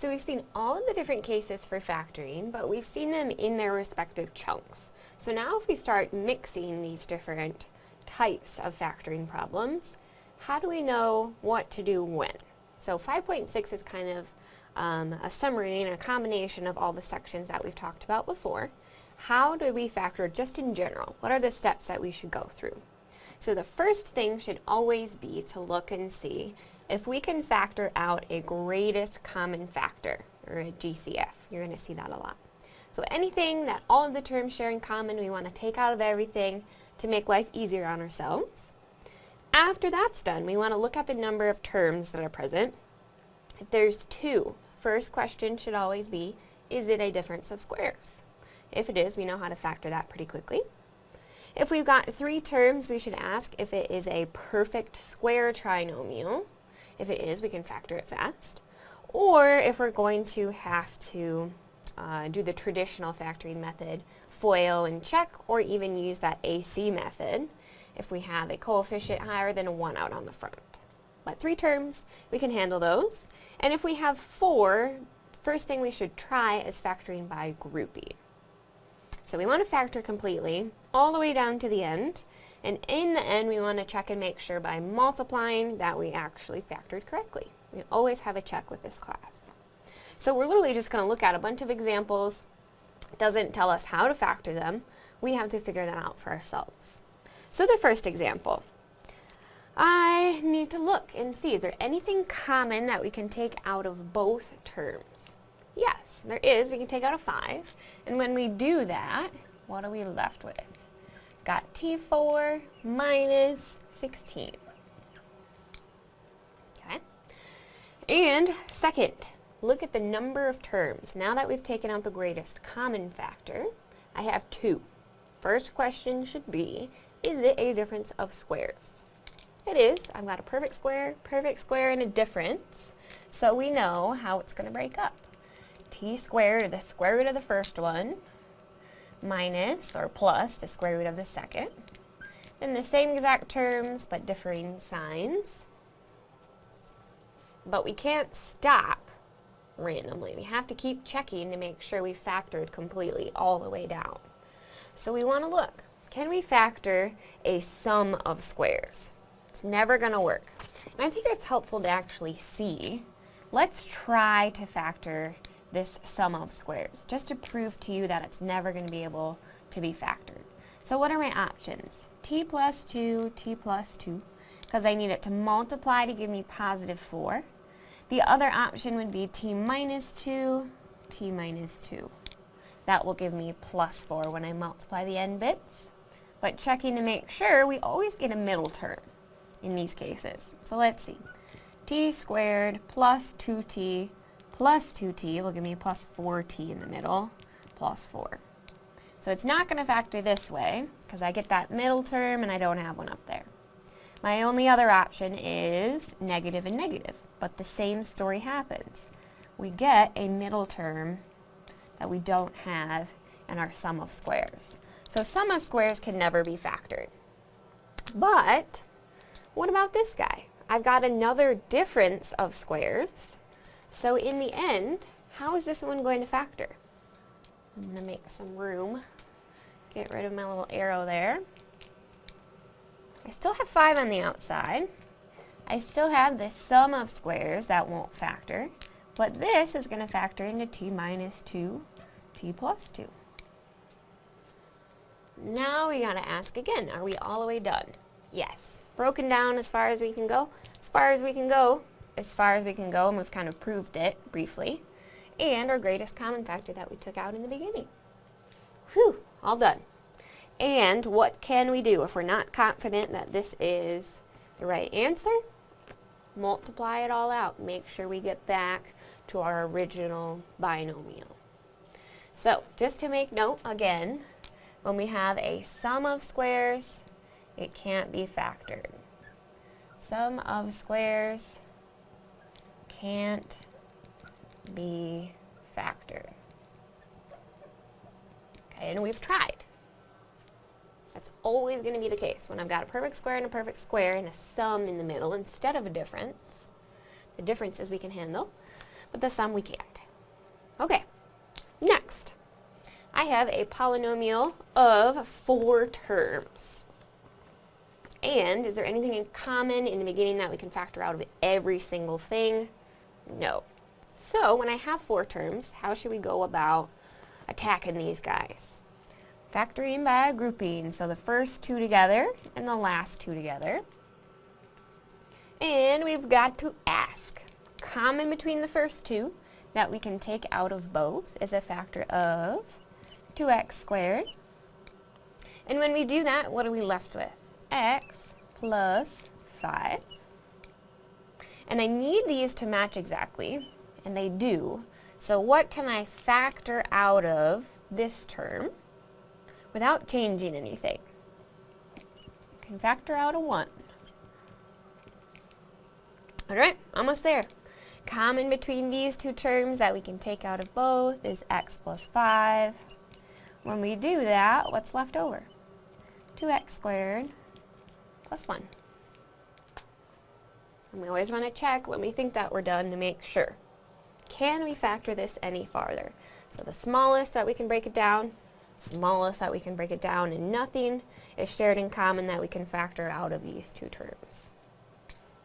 So we've seen all of the different cases for factoring, but we've seen them in their respective chunks. So now if we start mixing these different types of factoring problems, how do we know what to do when? So 5.6 is kind of um, a summary and a combination of all the sections that we've talked about before. How do we factor just in general? What are the steps that we should go through? So the first thing should always be to look and see if we can factor out a greatest common factor, or a GCF. You're going to see that a lot. So anything that all of the terms share in common, we want to take out of everything to make life easier on ourselves. After that's done, we want to look at the number of terms that are present. If there's two, first question should always be, is it a difference of squares? If it is, we know how to factor that pretty quickly. If we've got three terms, we should ask if it is a perfect square trinomial. If it is, we can factor it fast. Or if we're going to have to uh, do the traditional factoring method, FOIL and check, or even use that AC method if we have a coefficient higher than a 1 out on the front. But three terms, we can handle those. And if we have four, first thing we should try is factoring by grouping. So we want to factor completely all the way down to the end. And in the end, we want to check and make sure by multiplying that we actually factored correctly. We always have a check with this class. So we're literally just going to look at a bunch of examples. It doesn't tell us how to factor them. We have to figure that out for ourselves. So the first example. I need to look and see, is there anything common that we can take out of both terms? Yes, there is. We can take out a 5. And when we do that, what are we left with? Got T4 minus 16. Okay. And second, look at the number of terms. Now that we've taken out the greatest common factor, I have two. First question should be, is it a difference of squares? It is. I've got a perfect square, perfect square, and a difference. So we know how it's going to break up. t squared, the square root of the first one, minus, or plus, the square root of the second. Then the same exact terms, but differing signs. But we can't stop randomly. We have to keep checking to make sure we factored completely all the way down. So we want to look. Can we factor a sum of squares? It's never going to work. And I think it's helpful to actually see. Let's try to factor this sum of squares, just to prove to you that it's never going to be able to be factored. So what are my options? t plus 2, t plus 2, because I need it to multiply to give me positive 4. The other option would be t minus 2, t minus 2. That will give me plus 4 when I multiply the end bits. But checking to make sure, we always get a middle term in these cases. So let's see. t squared plus 2t plus 2t will give me plus 4t in the middle, plus 4. So it's not going to factor this way, because I get that middle term and I don't have one up there. My only other option is negative and negative, but the same story happens. We get a middle term that we don't have in our sum of squares. So sum of squares can never be factored. But what about this guy? I've got another difference of squares so in the end, how is this one going to factor? I'm going to make some room. Get rid of my little arrow there. I still have 5 on the outside. I still have this sum of squares that won't factor. But this is going to factor into t minus 2, t plus 2. Now we got to ask again, are we all the way done? Yes. Broken down as far as we can go? As far as we can go, as far as we can go, and we've kind of proved it briefly, and our greatest common factor that we took out in the beginning. Whew, all done. And what can we do if we're not confident that this is the right answer? Multiply it all out. Make sure we get back to our original binomial. So, just to make note again, when we have a sum of squares, it can't be factored. Sum of squares can't be factored. Okay, and we've tried. That's always going to be the case. When I've got a perfect square and a perfect square and a sum in the middle instead of a difference, the differences we can handle. but the sum we can't. Okay, next, I have a polynomial of four terms. And is there anything in common in the beginning that we can factor out of every single thing? No. So when I have four terms, how should we go about attacking these guys? Factoring by grouping, so the first two together and the last two together. And we've got to ask, common between the first two that we can take out of both is a factor of 2x squared. And when we do that, what are we left with? x plus 5. And I need these to match exactly, and they do. So what can I factor out of this term without changing anything? I can factor out a 1. Alright, almost there. Common between these two terms that we can take out of both is x plus 5. When we do that, what's left over? 2x squared plus 1. And we always want to check when we think that we're done to make sure. Can we factor this any farther? So the smallest that we can break it down, smallest that we can break it down, and nothing is shared in common that we can factor out of these two terms.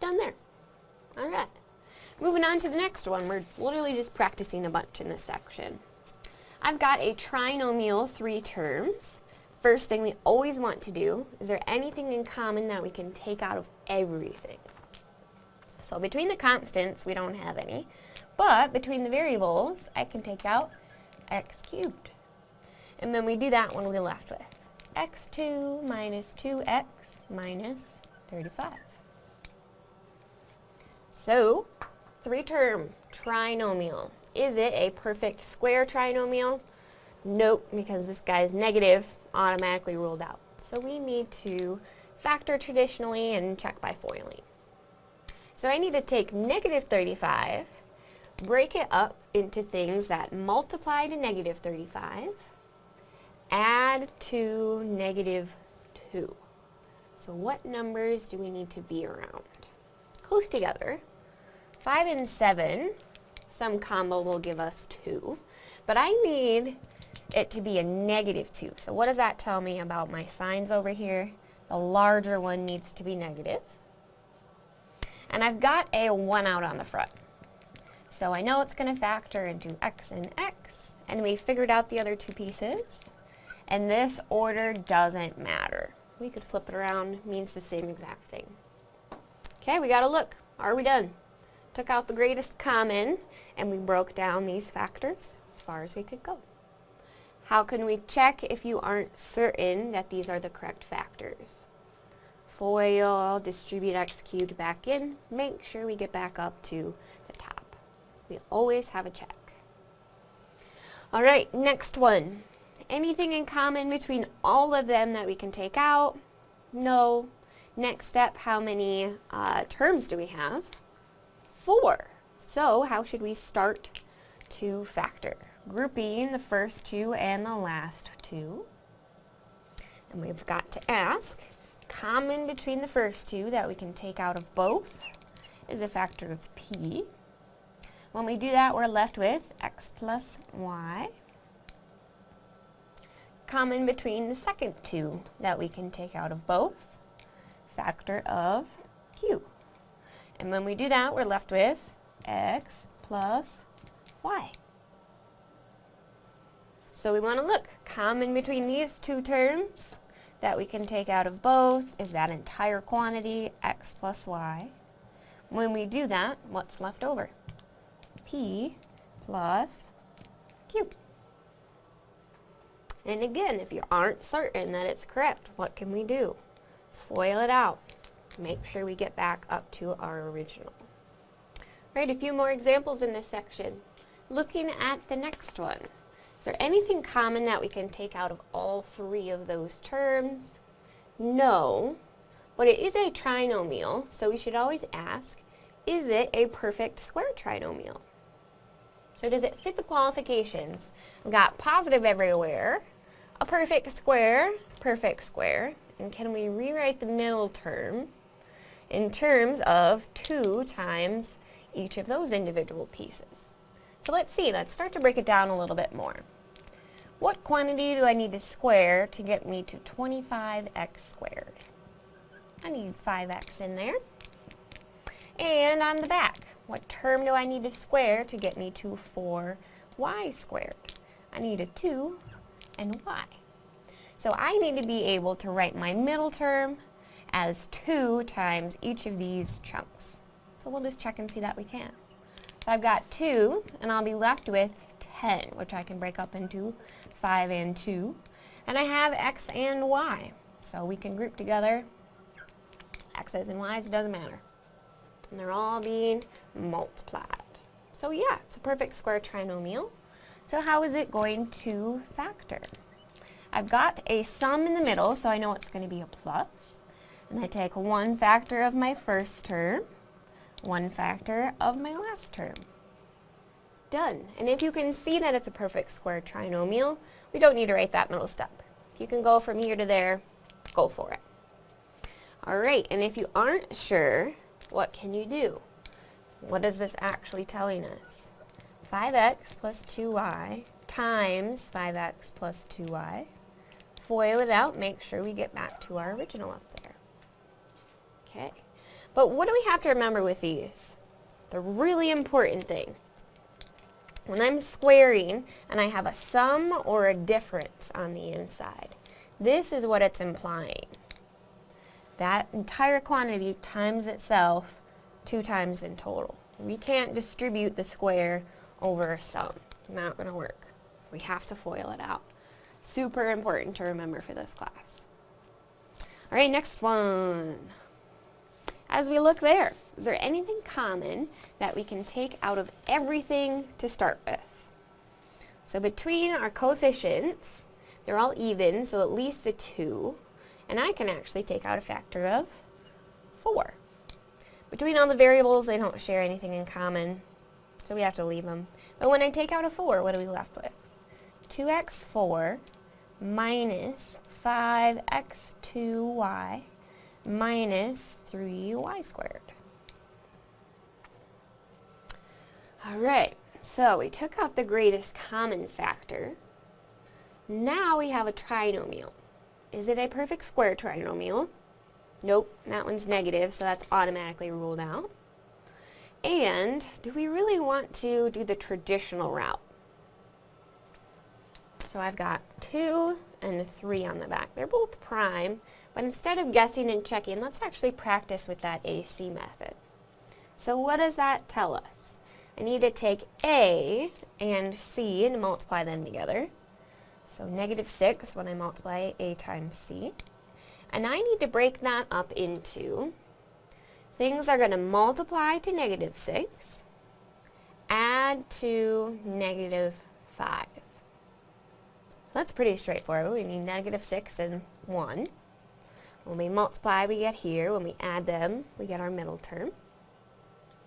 Done there. Alright. Moving on to the next one. We're literally just practicing a bunch in this section. I've got a trinomial, three terms. First thing we always want to do, is there anything in common that we can take out of everything? So between the constants, we don't have any. But between the variables, I can take out x cubed. And then we do that when we're left with x2 minus 2x minus 35. So, three-term trinomial. Is it a perfect square trinomial? Nope, because this guy is negative, automatically ruled out. So we need to factor traditionally and check by FOILing. So I need to take negative 35, break it up into things that multiply to negative 35, add to negative 2. So what numbers do we need to be around? Close together. 5 and 7, some combo will give us 2. But I need it to be a negative 2. So what does that tell me about my signs over here? The larger one needs to be negative. And I've got a 1 out on the front. So I know it's going to factor into x and x. And we figured out the other two pieces. And this order doesn't matter. We could flip it around, means the same exact thing. Okay, we got to look. Are we done? took out the greatest common, and we broke down these factors as far as we could go. How can we check if you aren't certain that these are the correct factors? FOIL, distribute x cubed back in, make sure we get back up to the top. We always have a check. Alright, next one. Anything in common between all of them that we can take out? No. Next step, how many uh, terms do we have? 4. So how should we start to factor? Grouping the first two and the last two. And we've got to ask, common between the first two that we can take out of both is a factor of p. When we do that, we're left with x plus y. Common between the second two that we can take out of both, factor of q. And when we do that, we're left with x plus y. So we want to look, common between these two terms that we can take out of both is that entire quantity, x plus y. When we do that, what's left over? p plus q. And again, if you aren't certain that it's correct, what can we do? FOIL it out make sure we get back up to our original. Right, a few more examples in this section. Looking at the next one, is there anything common that we can take out of all three of those terms? No, but it is a trinomial, so we should always ask, is it a perfect square trinomial? So does it fit the qualifications? We've got positive everywhere, a perfect square, perfect square, and can we rewrite the middle term in terms of 2 times each of those individual pieces. So let's see, let's start to break it down a little bit more. What quantity do I need to square to get me to 25x squared? I need 5x in there. And on the back, what term do I need to square to get me to 4y squared? I need a 2 and y. So I need to be able to write my middle term as 2 times each of these chunks. So we'll just check and see that we can. I've got 2, and I'll be left with 10, which I can break up into 5 and 2. And I have x and y. So we can group together x's and y's, it doesn't matter. And they're all being multiplied. So yeah, it's a perfect square trinomial. So how is it going to factor? I've got a sum in the middle, so I know it's going to be a plus. And I take one factor of my first term, one factor of my last term. Done. And if you can see that it's a perfect square trinomial, we don't need to write that middle step. If you can go from here to there, go for it. Alright, and if you aren't sure, what can you do? What is this actually telling us? 5x plus 2y times 5x plus 2y. Foil it out, make sure we get back to our original up there. Okay, but what do we have to remember with these? The really important thing. When I'm squaring and I have a sum or a difference on the inside, this is what it's implying. That entire quantity times itself two times in total. We can't distribute the square over a sum. Not going to work. We have to FOIL it out. Super important to remember for this class. Alright, next one. As we look there, is there anything common that we can take out of everything to start with? So between our coefficients, they're all even, so at least a 2. And I can actually take out a factor of 4. Between all the variables, they don't share anything in common, so we have to leave them. But when I take out a 4, what are we left with? 2x4 minus 5x2y minus 3y squared. Alright, so we took out the greatest common factor. Now we have a trinomial. Is it a perfect square trinomial? Nope, that one's negative, so that's automatically ruled out. And do we really want to do the traditional route? So I've got 2 and 3 on the back. They're both prime, but instead of guessing and checking, let's actually practice with that AC method. So what does that tell us? I need to take A and C and multiply them together. So negative 6 when I multiply A times C. And I need to break that up into things are going to multiply to negative 6, add to negative 5. So that's pretty straightforward. We need negative 6 and 1. When we multiply, we get here. When we add them, we get our middle term.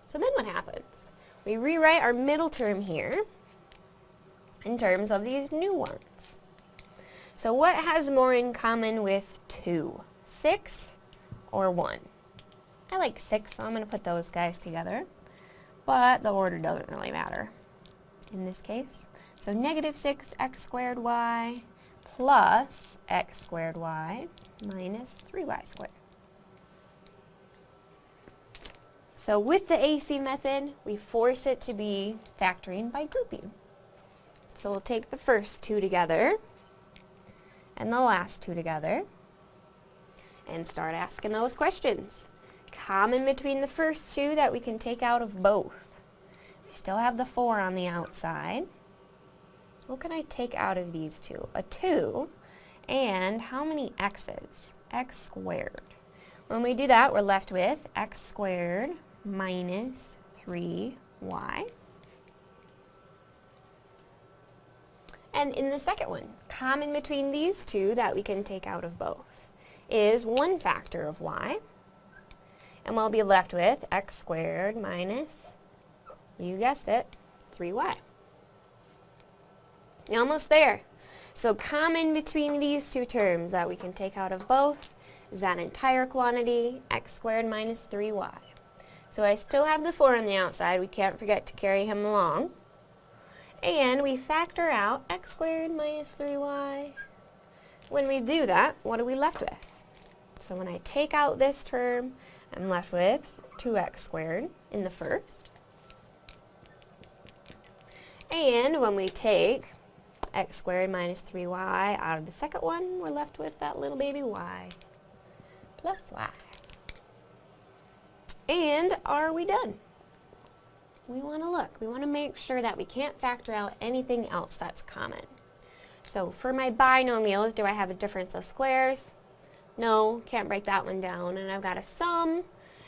So then what happens? We rewrite our middle term here in terms of these new ones. So what has more in common with 2? 6 or 1? I like 6, so I'm going to put those guys together. But the order doesn't really matter in this case. So negative 6x squared y plus x squared y minus 3y squared. So with the AC method, we force it to be factoring by grouping. So we'll take the first two together and the last two together and start asking those questions. Common between the first two that we can take out of both. We still have the 4 on the outside. What can I take out of these two? A 2 and how many x's? x squared. When we do that, we're left with x squared minus 3y. And in the second one, common between these two that we can take out of both is one factor of y. And we'll be left with x squared minus, you guessed it, 3y. Almost there. So common between these two terms that we can take out of both is that entire quantity, x squared minus 3y. So I still have the 4 on the outside. We can't forget to carry him along. And we factor out x squared minus 3y. When we do that, what are we left with? So when I take out this term, I'm left with 2x squared in the first. And when we take x squared minus 3y out of the second one, we're left with that little baby y plus y. And are we done? We want to look. We want to make sure that we can't factor out anything else that's common. So for my binomials, do I have a difference of squares? No, can't break that one down. And I've got a sum,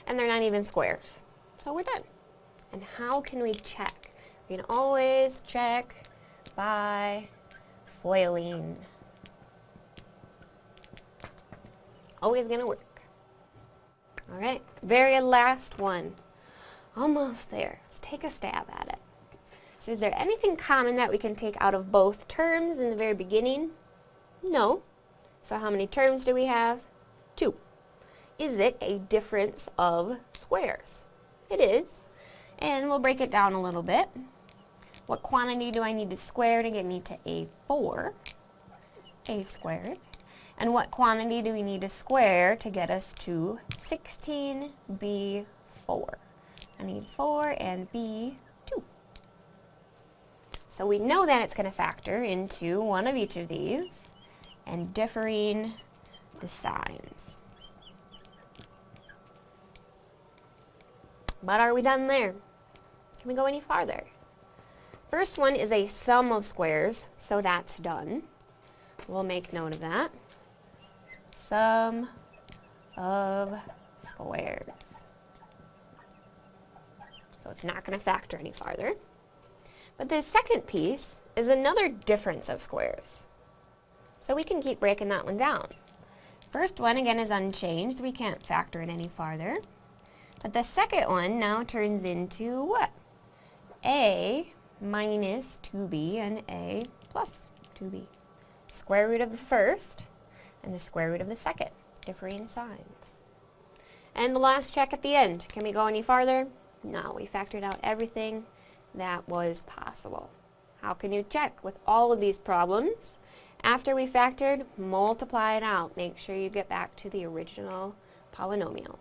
and they're not even squares. So we're done. And how can we check? We can always check by foiling. Always going to work. All right, very last one. Almost there. Let's take a stab at it. So is there anything common that we can take out of both terms in the very beginning? No. So how many terms do we have? Two. Is it a difference of squares? It is. And we'll break it down a little bit. What quantity do I need to square to get me to a4? a squared. And what quantity do we need to square to get us to 16b4? I need 4 and b 2. So we know that it's going to factor into one of each of these and differing the signs. But are we done there? Can we go any farther? First one is a sum of squares, so that's done. We'll make note of that sum of squares. So it's not going to factor any farther. But the second piece is another difference of squares. So we can keep breaking that one down. First one, again, is unchanged. We can't factor it any farther. But the second one now turns into what? a minus 2b and a plus 2b. Square root of the first and the square root of the second, differing signs. And the last check at the end. Can we go any farther? No, we factored out everything that was possible. How can you check with all of these problems? After we factored, multiply it out. Make sure you get back to the original polynomial.